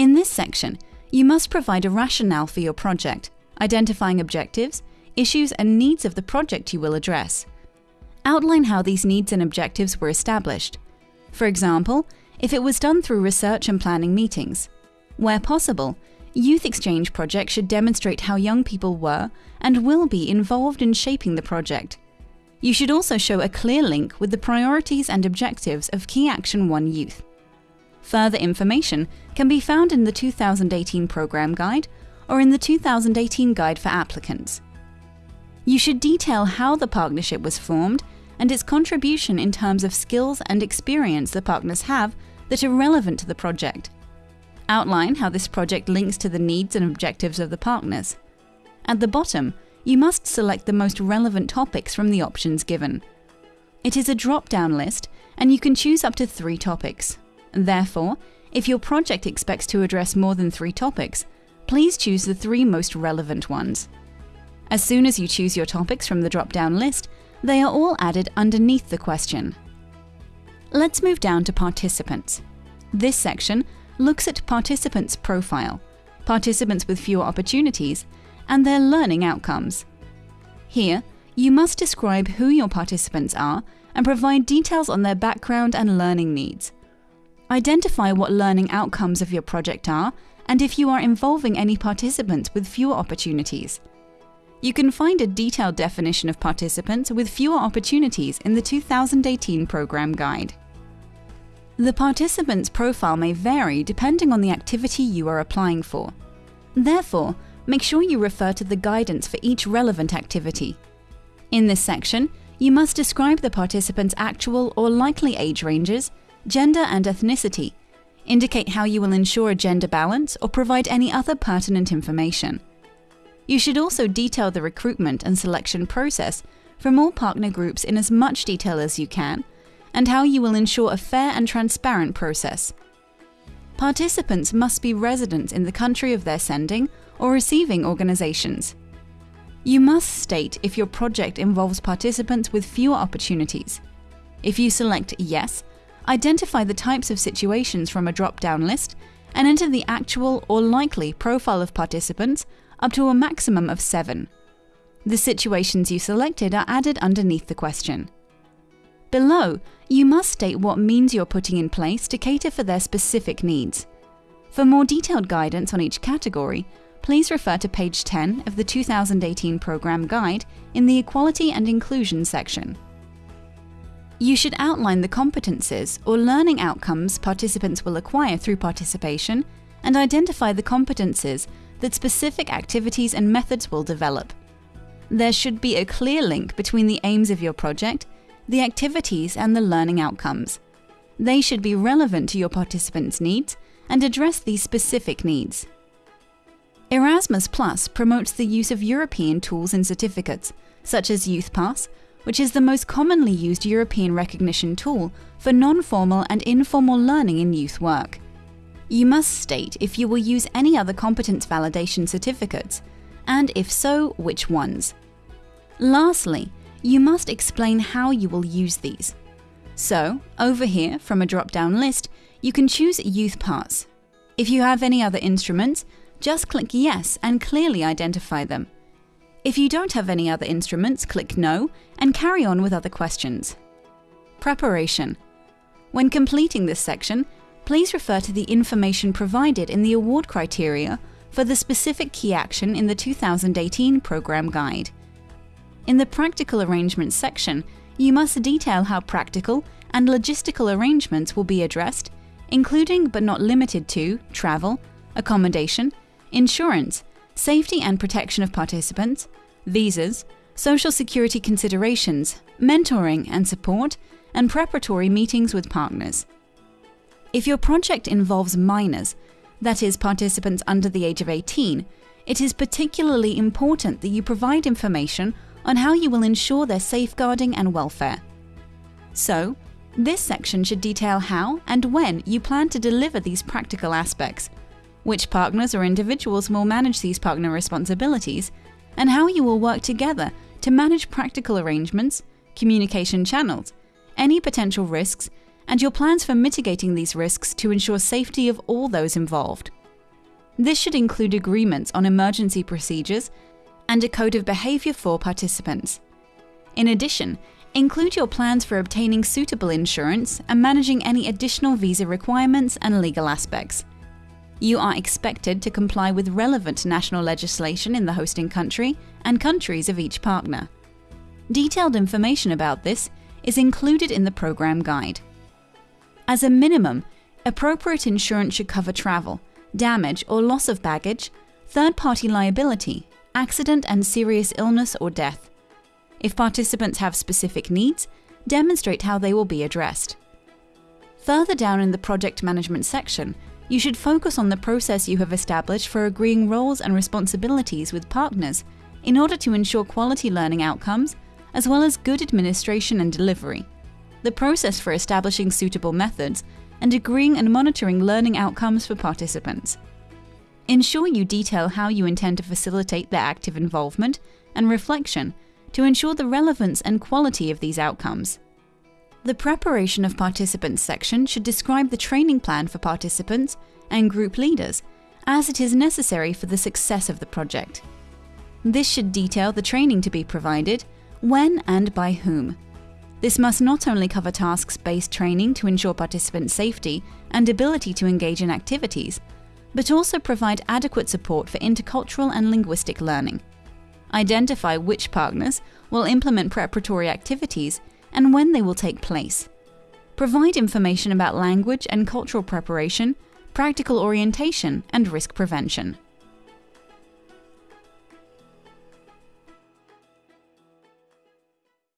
In this section, you must provide a rationale for your project, identifying objectives, issues and needs of the project you will address. Outline how these needs and objectives were established. For example, if it was done through research and planning meetings. Where possible, youth exchange projects should demonstrate how young people were and will be involved in shaping the project. You should also show a clear link with the priorities and objectives of Key Action 1 Youth. Further information can be found in the 2018 Programme Guide or in the 2018 Guide for Applicants. You should detail how the partnership was formed and its contribution in terms of skills and experience the partners have that are relevant to the project. Outline how this project links to the needs and objectives of the partners. At the bottom, you must select the most relevant topics from the options given. It is a drop-down list, and you can choose up to three topics. Therefore, if your project expects to address more than three topics, please choose the three most relevant ones. As soon as you choose your topics from the drop-down list, they are all added underneath the question. Let's move down to participants. This section looks at participants' profile, participants with fewer opportunities, and their learning outcomes. Here, you must describe who your participants are and provide details on their background and learning needs. Identify what learning outcomes of your project are and if you are involving any participants with fewer opportunities. You can find a detailed definition of participants with fewer opportunities in the 2018 Programme Guide. The participant's profile may vary depending on the activity you are applying for. Therefore, make sure you refer to the guidance for each relevant activity. In this section, you must describe the participant's actual or likely age ranges, gender and ethnicity, indicate how you will ensure a gender balance or provide any other pertinent information. You should also detail the recruitment and selection process from all partner groups in as much detail as you can, and how you will ensure a fair and transparent process. Participants must be residents in the country of their sending or receiving organizations. You must state if your project involves participants with fewer opportunities. If you select Yes, identify the types of situations from a drop-down list and enter the actual or likely profile of participants up to a maximum of seven. The situations you selected are added underneath the question. Below, you must state what means you're putting in place to cater for their specific needs. For more detailed guidance on each category, please refer to page 10 of the 2018 Programme Guide in the Equality and Inclusion section. You should outline the competences or learning outcomes participants will acquire through participation and identify the competences that specific activities and methods will develop. There should be a clear link between the aims of your project, the activities and the learning outcomes. They should be relevant to your participants' needs and address these specific needs. Erasmus Plus promotes the use of European tools and certificates, such as YouthPass, which is the most commonly used European recognition tool for non-formal and informal learning in youth work. You must state if you will use any other competence validation certificates, and if so, which ones. Lastly, you must explain how you will use these. So, over here, from a drop-down list, you can choose YouthPass. If you have any other instruments, just click Yes and clearly identify them. If you don't have any other instruments, click No and carry on with other questions. Preparation. When completing this section, please refer to the information provided in the award criteria for the specific key action in the 2018 Programme Guide. In the Practical Arrangements section, you must detail how practical and logistical arrangements will be addressed, including but not limited to travel, accommodation, insurance, safety and protection of participants, visas, social security considerations, mentoring and support, and preparatory meetings with partners. If your project involves minors, that is, participants under the age of 18, it is particularly important that you provide information on how you will ensure their safeguarding and welfare. So, this section should detail how and when you plan to deliver these practical aspects, which partners or individuals will manage these partner responsibilities, and how you will work together to manage practical arrangements, communication channels, any potential risks, and your plans for mitigating these risks to ensure safety of all those involved. This should include agreements on emergency procedures and a code of behavior for participants. In addition, include your plans for obtaining suitable insurance and managing any additional visa requirements and legal aspects. You are expected to comply with relevant national legislation in the hosting country and countries of each partner. Detailed information about this is included in the program guide. As a minimum, appropriate insurance should cover travel, damage or loss of baggage, third party liability, accident and serious illness or death. If participants have specific needs, demonstrate how they will be addressed. Further down in the project management section, you should focus on the process you have established for agreeing roles and responsibilities with partners in order to ensure quality learning outcomes, as well as good administration and delivery. The process for establishing suitable methods and agreeing and monitoring learning outcomes for participants. Ensure you detail how you intend to facilitate their active involvement and reflection to ensure the relevance and quality of these outcomes. The Preparation of Participants section should describe the training plan for participants and group leaders, as it is necessary for the success of the project. This should detail the training to be provided, when and by whom, this must not only cover tasks based training to ensure participant safety and ability to engage in activities, but also provide adequate support for intercultural and linguistic learning. Identify which partners will implement preparatory activities and when they will take place. Provide information about language and cultural preparation, practical orientation, and risk prevention.